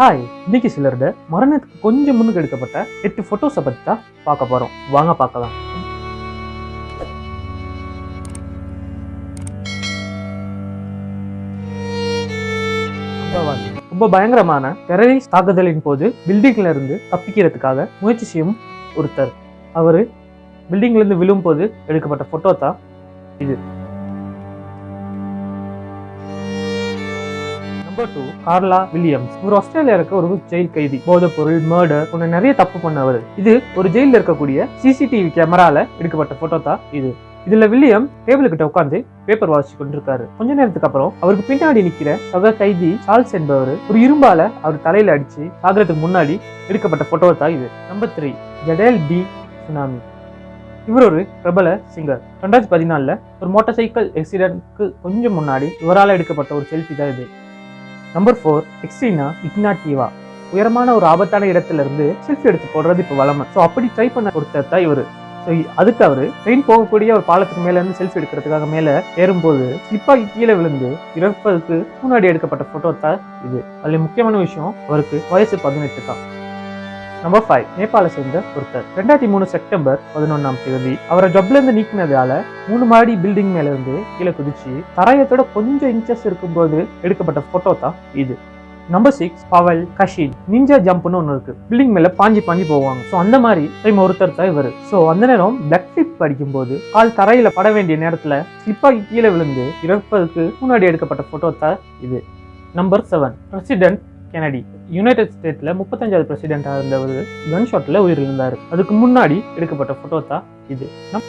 Hi இன்னைக்கு சிலரோட மரணத்துக்கு கொஞ்சம் முன்னுக்கு எடுக்கப்பட்ட எட்டு ஃபோட்டோஸை பற்றி தான் பார்க்க போகிறோம் வாங்க பார்க்கலாம். ரொம்ப பயங்கரமான டெரரிஸ்ட் தாக்குதலின் போது பில்டிங்ல இருந்து தப்பிக்கிறதுக்காக முயற்சி செய்யும் ஒருத்தர். அவர் பில்டிங்ல இருந்து விழும் போது எடுக்கப்பட்ட ஃபோட்டோ தான் இது. நம்பர் டூ கார்லா வில்லியம்ஸ் இவர் ஆஸ்திரேலியா இருக்க ஒரு ஜெயில் கைதி போதை பொருள் மர்டர் போன்ற நிறைய தப்பு பண்ணவர். இது ஒரு ஜெயில இருக்கக்கூடிய சிசிடிவி கேமரால எடுக்கப்பட்ட போட்டோ தான் இது. இதுல வில்லியம் டேபிள் கிட்ட உட்கார்ந்து பேப்பர் வாசிச்சு கொண்டிருக்காரு. கொஞ்ச நேரத்துக்கு அப்புறம் அவருக்கு பின்னாடி நிக்கிற சக கைதி சார்ல்ஸ் என்பவர் ஒரு இரும்பால அவர் தலையில அடிச்சு சாகிறதுக்கு முன்னாடி எடுக்கப்பட்ட போட்டோ தான் இது. நம்பர் த்ரீ ஜடேல் டி சுனாமி இவர் ஒரு பிரபல சிங்கர் ரெண்டாயிரத்தி பதினாலில் ஒரு மோட்டார் சைக்கிள் ஆக்சிடென்ட்க்கு கொஞ்சம் முன்னாடி இவரால் எடுக்கப்பட்ட ஒரு செல்ஃபி தான் இது. நம்பர் ஃபோர் எக்ஸ்ட்ரீனா இக்னாட்டிவா உயரமான ஒரு ஆபத்தான இடத்துல இருந்து செல்ஃபி எடுத்து போடுறது இப்போ வளமை ஸோ அப்படி ட்ரை பண்ண ஒருத்தர் தான் இவர் ஸோ அதுக்கு அவர் ட்ரெயின் போகக்கூடிய ஒரு பாலத்துக்கு மேல இருந்து செல்ஃபி எடுக்கிறதுக்காக மேலே ஏறும்போது ஸ்லிப்பாகி கீழே விழுந்து இறப்பதுக்கு முன்னாடி எடுக்கப்பட்ட ஃபோட்டோ தான் இது. அதில் முக்கியமான விஷயம் அவருக்கு வயசு பதினெட்டு தான். நம்பர் ஃபைவ் நேபாளை சேர்ந்த ஒருத்தர். ரெண்டாயிரத்தி மூணு செப்டம்பர் பதினொன்னாம் தேதி அவரை ஜப்ல இருந்து நீக்கினதால மூணு மாடி பில்டிங் மேல இருந்து கீழே குதிச்சு தரையத்தோட கொஞ்சம் இன்ச்சஸ் இருக்கும்போது எடுக்கப்பட்ட போட்டோ தான் இது. Number six Pavel Kashin ninja ஜம்ப்னு ஒன்று இருக்கு. பில்டிங் மேல பாஞ்சி பாஞ்சி போவாங்க. ஸோ அந்த மாதிரி டைம் ஒருத்தர் தான் இவர். ஸோ அந்த நேரம் பிளக் ஃபிளிப் படிக்கும்போது கால் தரையில பட வேண்டிய நேரத்துல ஸ்லிப்பாகி கீழே விழுந்து இறப்பதுக்கு முன்னாடி எடுக்கப்பட்ட போட்டோ தான் இது. Number seven president Kennedy. United ஸ்டேட்ல முப்பத்தஞ்சாவது பிரசிடென்டாக இருந்தவர் கன் ஷாட்ல உயிரிழந்தார். அதுக்கு முன்னாடி எடுக்கப்பட்ட போட்டோ தான் இது. நம்ம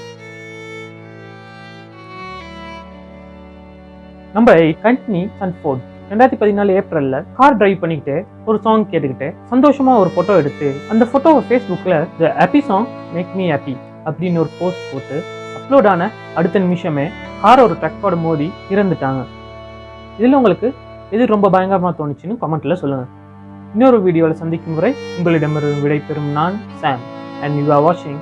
நம்பர் எயிட் கண்டினி சன்ஃபோர்ட் ரெண்டாயிரத்தி பதினாலு ஏப்ரல்ல கார் டிரைவ் பண்ணிக்கிட்டு ஒரு சாங் கேட்டுக்கிட்டு சந்தோஷமா ஒரு ஃபோட்டோ எடுத்து அந்த ஃபோட்டோவை ஃபேஸ்புக்ல the happy song make me happy அப்படின்னு ஒரு போஸ்ட் போட்டு அப்லோட் ஆன அடுத்த நிமிஷமே கார் ஒரு ட்ரக்கோட மோதி இறந்துட்டாங்க. இதில் உங்களுக்கு எது ரொம்ப பயங்கரமாக தோணுச்சுன்னு கமெண்ட்டில் சொல்லுங்கள் இன்னொரு வீடியோவில் சந்திக்கும் முறை உங்களிடமிருந்து விடைபெறும் நான் சாம் அண்ட் யூ ஆர் வாட்சிங்